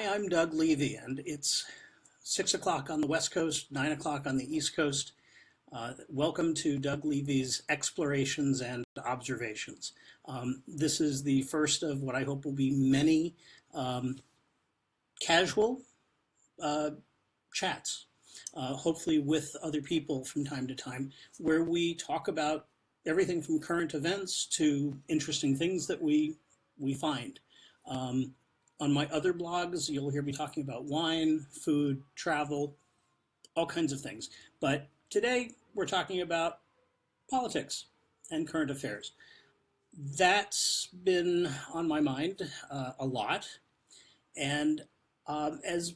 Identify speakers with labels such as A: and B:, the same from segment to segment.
A: Hi, I'm Doug Levy, and it's six o'clock on the West Coast, nine o'clock on the East Coast. Uh, welcome to Doug Levy's Explorations and Observations. Um, this is the first of what I hope will be many um, casual uh, chats, uh, hopefully with other people from time to time, where we talk about everything from current events to interesting things that we, we find. Um, on my other blogs, you'll hear me talking about wine, food, travel, all kinds of things. But today we're talking about politics and current affairs. That's been on my mind uh, a lot. And um, as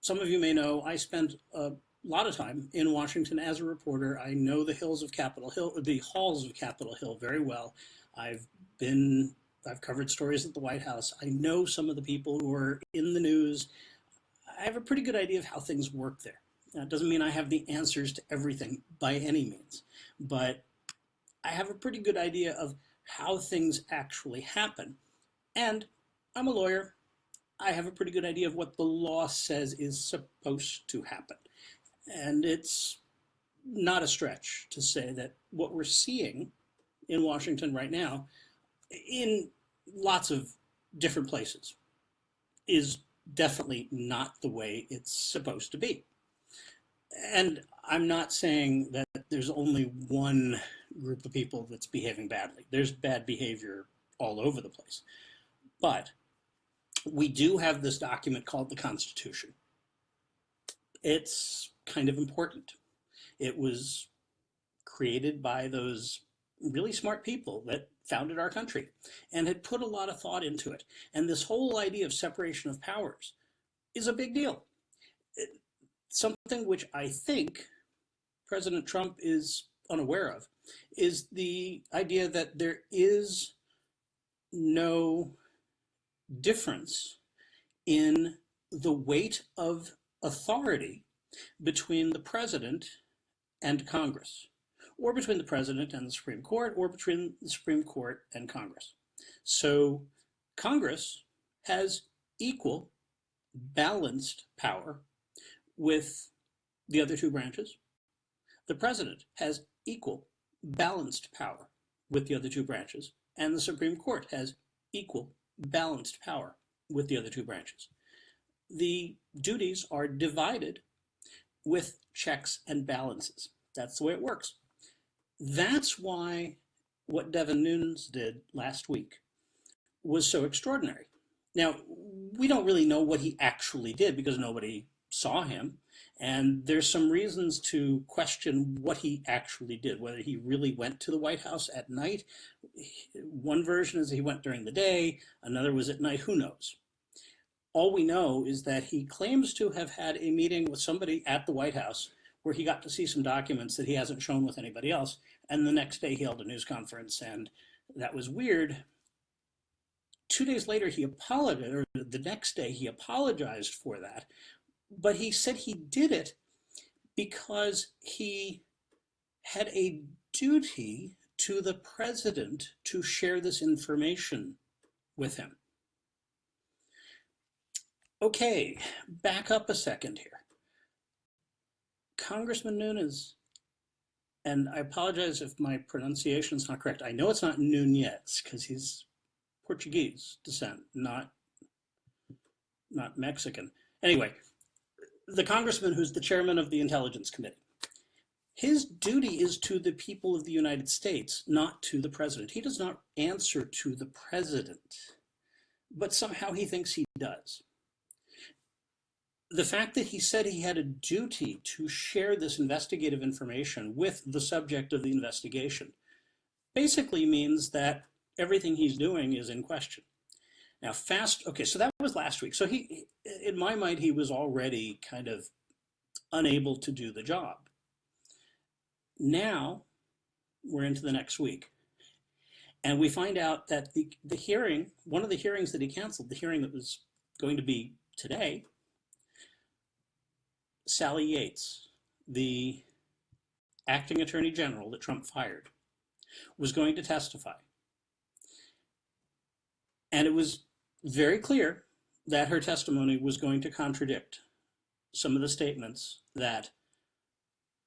A: some of you may know, I spent a lot of time in Washington as a reporter. I know the hills of Capitol Hill, the halls of Capitol Hill very well. I've been I've covered stories at the White House. I know some of the people who are in the news. I have a pretty good idea of how things work there. That doesn't mean I have the answers to everything by any means, but I have a pretty good idea of how things actually happen. And I'm a lawyer. I have a pretty good idea of what the law says is supposed to happen. And it's not a stretch to say that what we're seeing in Washington right now in lots of different places is definitely not the way it's supposed to be. And I'm not saying that there's only one group of people that's behaving badly. There's bad behavior all over the place. But we do have this document called the Constitution. It's kind of important. It was created by those really smart people that founded our country and had put a lot of thought into it. And this whole idea of separation of powers is a big deal. It, something which I think President Trump is unaware of is the idea that there is no difference in the weight of authority between the president and Congress or between the president and the Supreme Court, or between the Supreme Court and Congress. So Congress has equal, balanced power with the other two branches. The president has equal, balanced power with the other two branches, and the Supreme Court has equal, balanced power with the other two branches. The duties are divided with checks and balances. That's the way it works. That's why what Devin Nunes did last week was so extraordinary. Now, we don't really know what he actually did because nobody saw him. And there's some reasons to question what he actually did, whether he really went to the White House at night. One version is he went during the day, another was at night, who knows? All we know is that he claims to have had a meeting with somebody at the White House where he got to see some documents that he hasn't shown with anybody else. And the next day he held a news conference and that was weird. Two days later, he apologized, or the next day he apologized for that. But he said he did it because he had a duty to the president to share this information with him. Okay, back up a second here. Congressman Nunes, and I apologize if my pronunciation is not correct. I know it's not Nunez because he's Portuguese descent, not, not Mexican. Anyway, the congressman who's the chairman of the Intelligence Committee, his duty is to the people of the United States, not to the president. He does not answer to the president, but somehow he thinks he does the fact that he said he had a duty to share this investigative information with the subject of the investigation basically means that everything he's doing is in question. Now fast, okay, so that was last week. So he, in my mind, he was already kind of unable to do the job. Now we're into the next week. And we find out that the, the hearing, one of the hearings that he canceled, the hearing that was going to be today, Sally Yates, the acting attorney general that Trump fired, was going to testify. And it was very clear that her testimony was going to contradict some of the statements that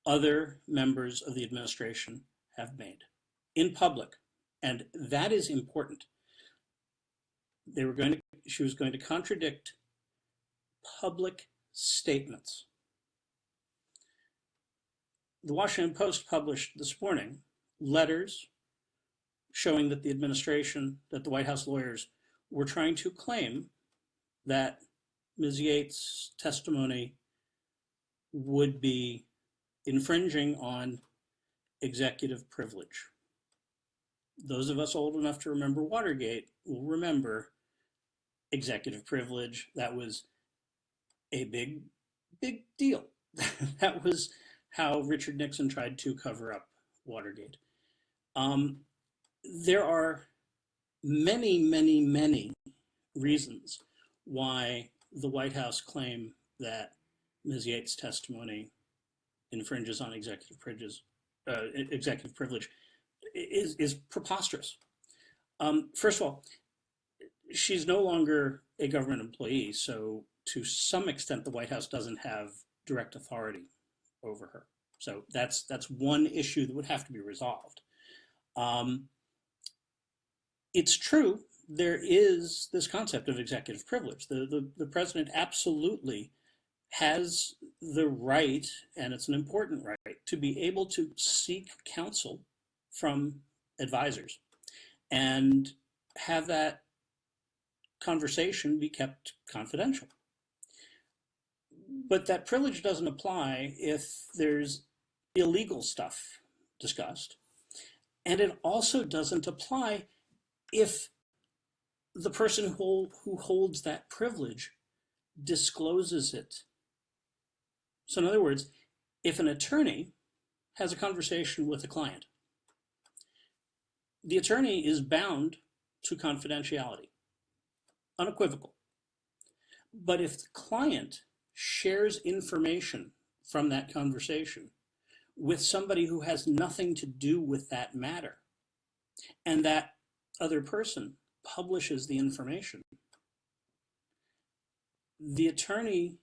A: other members of the administration have made in public. And that is important. They were going to, she was going to contradict public statements. The Washington Post published this morning letters showing that the administration, that the White House lawyers were trying to claim that Ms. Yates' testimony would be infringing on executive privilege. Those of us old enough to remember Watergate will remember executive privilege. That was a big, big deal. that was how Richard Nixon tried to cover up Watergate. Um, there are many, many, many reasons why the White House claim that Ms. Yates' testimony infringes on executive privilege, uh, executive privilege is, is preposterous. Um, first of all, she's no longer a government employee, so to some extent, the White House doesn't have direct authority over her. So that's that's one issue that would have to be resolved. Um, it's true there is this concept of executive privilege. The, the, the president absolutely has the right, and it's an important right, to be able to seek counsel from advisors and have that conversation be kept confidential. But that privilege doesn't apply if there's illegal stuff discussed. And it also doesn't apply if the person who, who holds that privilege discloses it. So in other words, if an attorney has a conversation with a client, the attorney is bound to confidentiality, unequivocal. But if the client shares information from that conversation with somebody who has nothing to do with that matter, and that other person publishes the information, the attorney,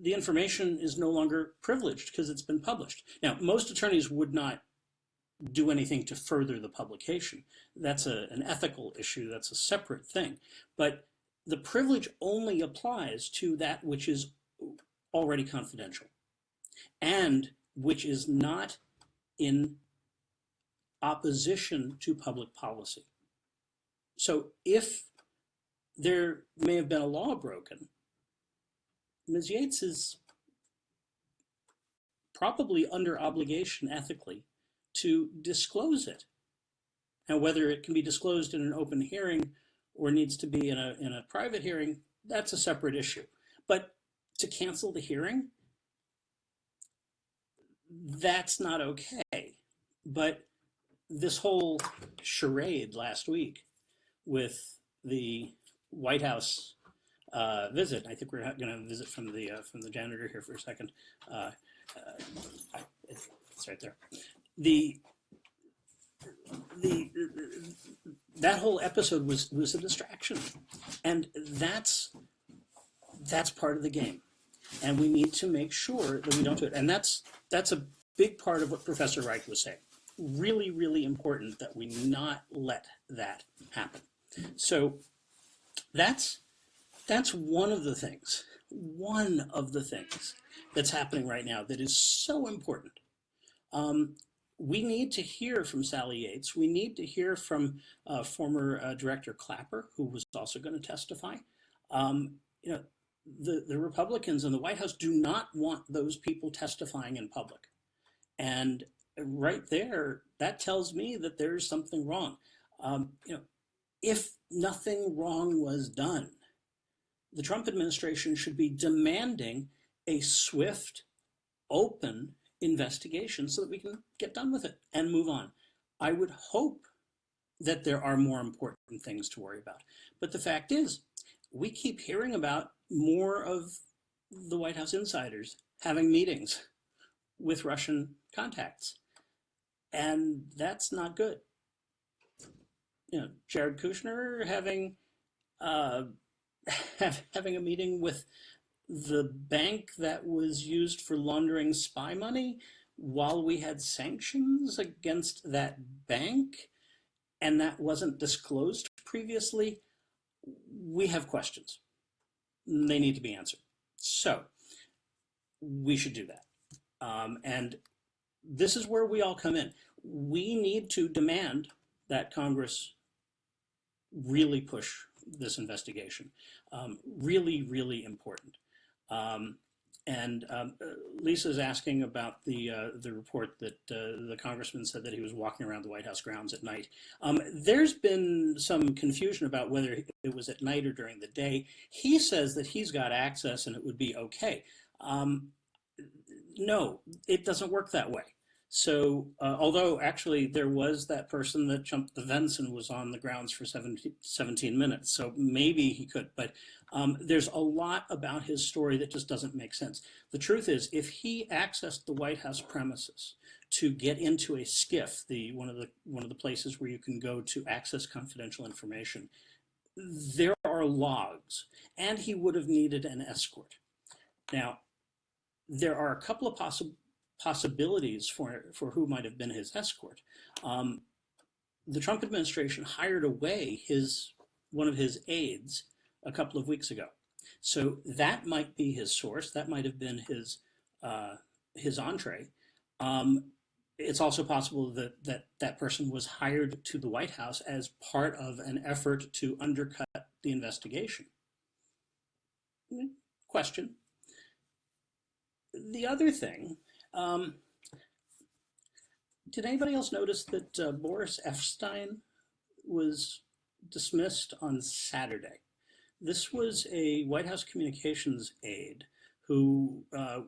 A: the information is no longer privileged because it's been published. Now, most attorneys would not do anything to further the publication. That's a, an ethical issue, that's a separate thing. But the privilege only applies to that which is already confidential and which is not in opposition to public policy. So if there may have been a law broken, Ms. Yates is probably under obligation ethically to disclose it. Now, whether it can be disclosed in an open hearing or needs to be in a, in a private hearing, that's a separate issue. But to cancel the hearing, that's not okay. But this whole charade last week with the White House uh, visit, I think we're going to visit from the uh, from the janitor here for a second. Uh, uh it's right there. The, the that whole episode was was a distraction, and that's that's part of the game, and we need to make sure that we don't do it. And that's that's a big part of what Professor Reich was saying really, really important that we not let that happen. So that's that's one of the things, one of the things that's happening right now that is so important. Um, we need to hear from Sally Yates. We need to hear from uh, former uh, Director Clapper, who was also going to testify. Um, you know, the, the Republicans in the White House do not want those people testifying in public. And right there, that tells me that there's something wrong. Um, you know, if nothing wrong was done, the Trump administration should be demanding a swift, open investigation so that we can get done with it and move on. I would hope that there are more important things to worry about. But the fact is, we keep hearing about more of the White House insiders having meetings with Russian contacts. And that's not good. you know, Jared Kushner having uh, having a meeting with the bank that was used for laundering spy money while we had sanctions against that bank and that wasn't disclosed previously, we have questions. They need to be answered. So we should do that. Um, and this is where we all come in. We need to demand that Congress really push this investigation. Um, really, really important. Um, and um, uh, Lisa's asking about the uh, the report that uh, the congressman said that he was walking around the White House grounds at night. Um, there's been some confusion about whether it was at night or during the day. He says that he's got access and it would be okay. Um, no, it doesn't work that way. So, uh, although actually there was that person that jumped the fence and was on the grounds for 17, 17 minutes, so maybe he could, but um, there's a lot about his story that just doesn't make sense. The truth is, if he accessed the White House premises to get into a SCIF, the one of the one of the places where you can go to access confidential information, there are logs, and he would have needed an escort. Now, there are a couple of possible possibilities for, for who might have been his escort. Um, the Trump administration hired away his one of his aides a couple of weeks ago. So that might be his source. That might have been his uh, his entree. Um, it's also possible that, that that person was hired to the White House as part of an effort to undercut the investigation. Question. The other thing um, did anybody else notice that uh, Boris Epshteyn was dismissed on Saturday? This was a White House communications aide who uh,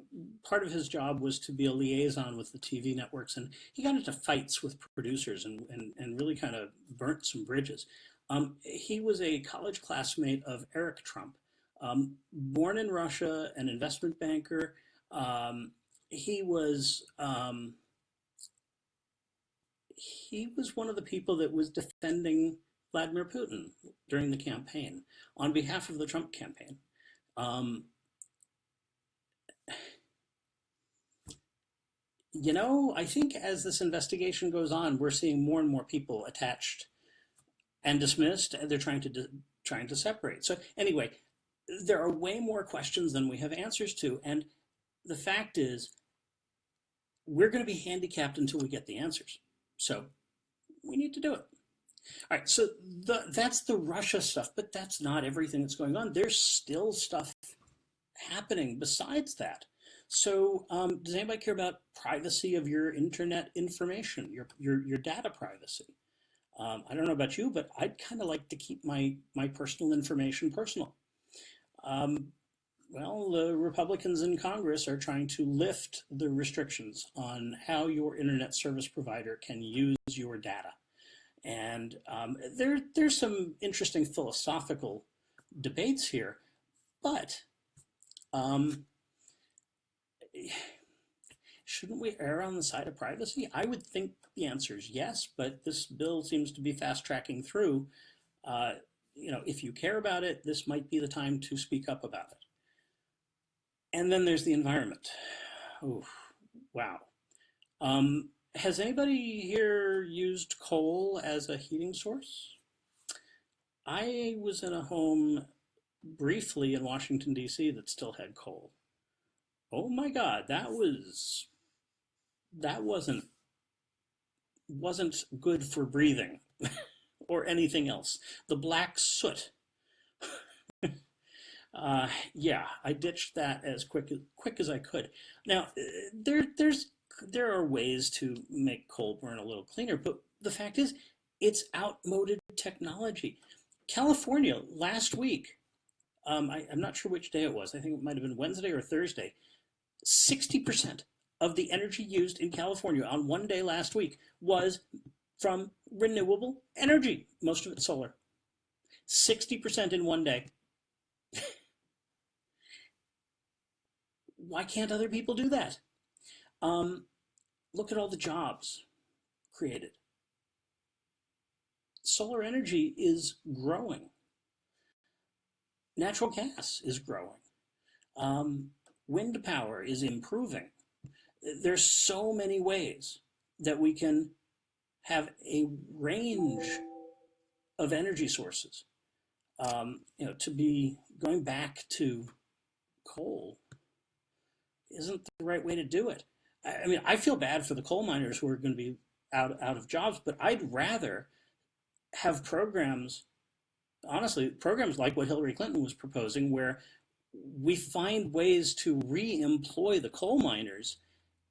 A: part of his job was to be a liaison with the TV networks. And he got into fights with producers and, and, and really kind of burnt some bridges. Um, he was a college classmate of Eric Trump, um, born in Russia, an investment banker, um, he was um, he was one of the people that was defending Vladimir Putin during the campaign on behalf of the Trump campaign. Um, you know, I think as this investigation goes on, we're seeing more and more people attached and dismissed, and they're trying to trying to separate. So anyway, there are way more questions than we have answers to, and the fact is, we're going to be handicapped until we get the answers. So we need to do it. All right, so the, that's the Russia stuff, but that's not everything that's going on. There's still stuff happening besides that. So um, does anybody care about privacy of your internet information, your, your, your data privacy? Um, I don't know about you, but I'd kind of like to keep my, my personal information personal. Um, well, the Republicans in Congress are trying to lift the restrictions on how your internet service provider can use your data. And um, there, there's some interesting philosophical debates here, but um, shouldn't we err on the side of privacy? I would think the answer is yes, but this bill seems to be fast tracking through. Uh, you know, if you care about it, this might be the time to speak up about it. And then there's the environment. Oh, wow. Um, has anybody here used coal as a heating source? I was in a home briefly in Washington, D.C. that still had coal. Oh my God, that was, that wasn't, wasn't good for breathing or anything else. The black soot uh, yeah, I ditched that as quick quick as I could. Now, uh, there there's there are ways to make coal burn a little cleaner, but the fact is, it's outmoded technology. California last week, um, I, I'm not sure which day it was. I think it might have been Wednesday or Thursday. Sixty percent of the energy used in California on one day last week was from renewable energy, most of it solar. 60% in one day. why can't other people do that? Um, look at all the jobs created. solar energy is growing. Natural gas is growing. Um, wind power is improving. There's so many ways that we can have a range of energy sources. Um, you know, to be going back to coal isn't the right way to do it. I, I mean, I feel bad for the coal miners who are going to be out, out of jobs, but I'd rather have programs, honestly, programs like what Hillary Clinton was proposing, where we find ways to re-employ the coal miners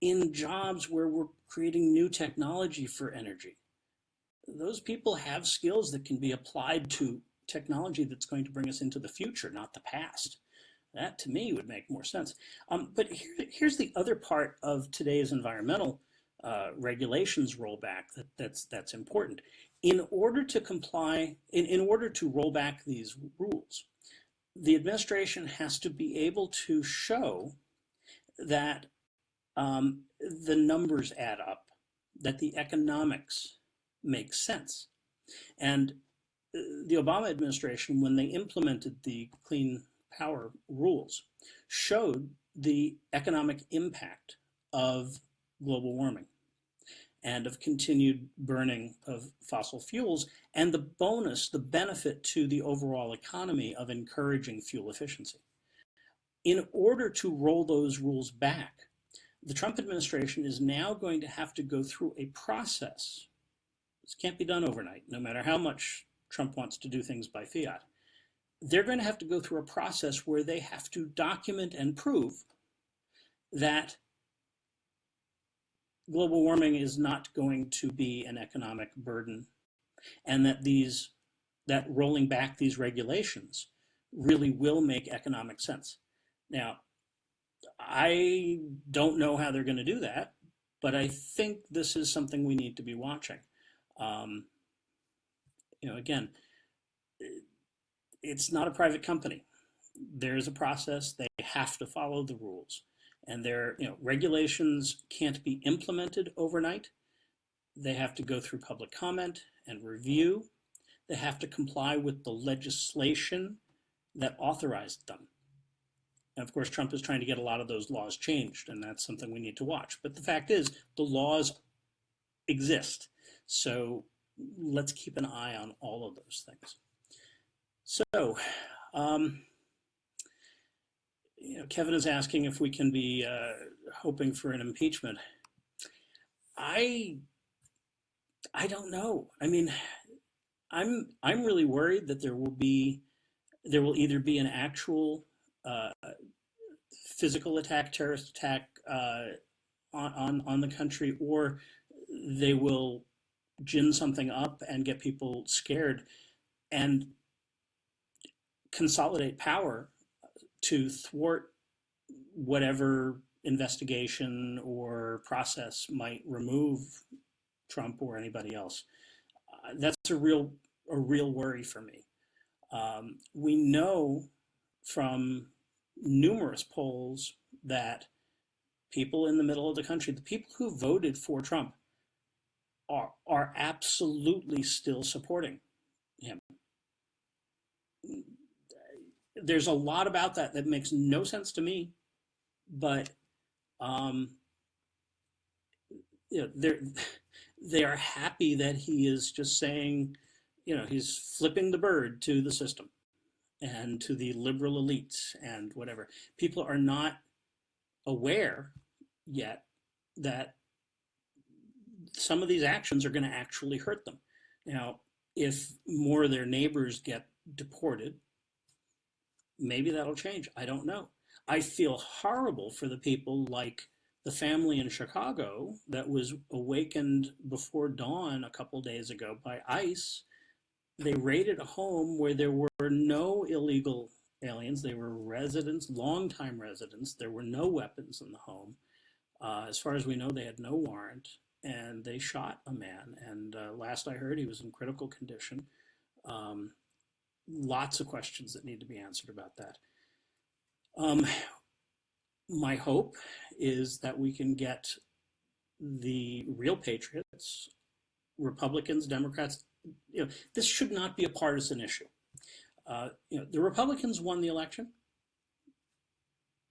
A: in jobs where we're creating new technology for energy. Those people have skills that can be applied to technology that's going to bring us into the future, not the past. That to me would make more sense. Um, but here, here's the other part of today's environmental uh, regulations rollback that, that's, that's important. In order to comply, in, in order to roll back these rules, the administration has to be able to show that um, the numbers add up, that the economics make sense. And uh, the Obama administration, when they implemented the Clean Power rules, showed the economic impact of global warming and of continued burning of fossil fuels and the bonus, the benefit to the overall economy of encouraging fuel efficiency. In order to roll those rules back, the Trump administration is now going to have to go through a process. This can't be done overnight, no matter how much Trump wants to do things by fiat. They're going to have to go through a process where they have to document and prove that global warming is not going to be an economic burden and that these that rolling back these regulations really will make economic sense. Now, I don't know how they're going to do that, but I think this is something we need to be watching. Um, you know, again, it's not a private company. There's a process. They have to follow the rules and their you know regulations can't be implemented overnight. They have to go through public comment and review. They have to comply with the legislation that authorized them. And of course, Trump is trying to get a lot of those laws changed, and that's something we need to watch. But the fact is, the laws exist. So let's keep an eye on all of those things. So, um, you know, Kevin is asking if we can be uh, hoping for an impeachment. I, I don't know. I mean, I'm I'm really worried that there will be, there will either be an actual uh, physical attack, terrorist attack uh, on, on on the country, or they will gin something up and get people scared, and consolidate power to thwart whatever investigation or process might remove Trump or anybody else. Uh, that's a real a real worry for me. Um, we know from numerous polls that people in the middle of the country, the people who voted for Trump, are are absolutely still supporting him there's a lot about that that makes no sense to me, but um, you know, they're they are happy that he is just saying, you know, he's flipping the bird to the system and to the liberal elites and whatever. People are not aware yet that some of these actions are going to actually hurt them. Now, if more of their neighbors get deported, maybe that'll change. I don't know. I feel horrible for the people like the family in Chicago that was awakened before dawn a couple days ago by ICE. They raided a home where there were no illegal aliens. They were residents, longtime residents. There were no weapons in the home. Uh, as far as we know, they had no warrant and they shot a man. And uh, last I heard, he was in critical condition. Um, lots of questions that need to be answered about that. Um, my hope is that we can get the real patriots, Republicans, Democrats, you know, this should not be a partisan issue. Uh, you know, the Republicans won the election.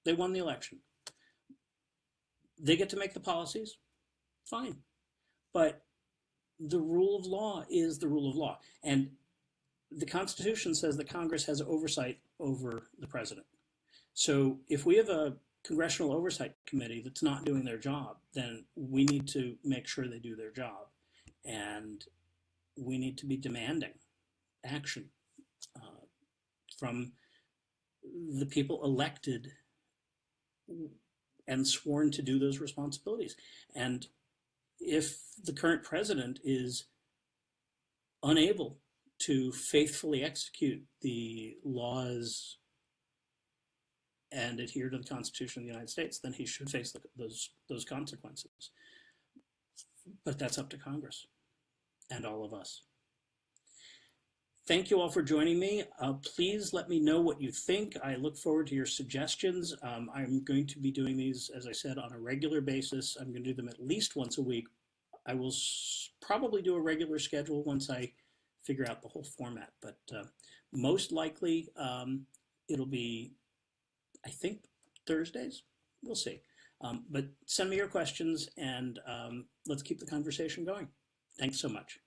A: They won the election. They get to make the policies, fine. But the rule of law is the rule of law. And the Constitution says that Congress has oversight over the president. So if we have a congressional oversight committee that's not doing their job, then we need to make sure they do their job. And we need to be demanding action uh, from the people elected and sworn to do those responsibilities. And if the current president is unable to faithfully execute the laws and adhere to the Constitution of the United States, then he should face the, those those consequences. But that's up to Congress and all of us. Thank you all for joining me. Uh, please let me know what you think. I look forward to your suggestions. Um, I'm going to be doing these, as I said, on a regular basis. I'm going to do them at least once a week. I will probably do a regular schedule once I figure out the whole format, but uh, most likely um, it'll be, I think, Thursdays. We'll see. Um, but send me your questions and um, let's keep the conversation going. Thanks so much.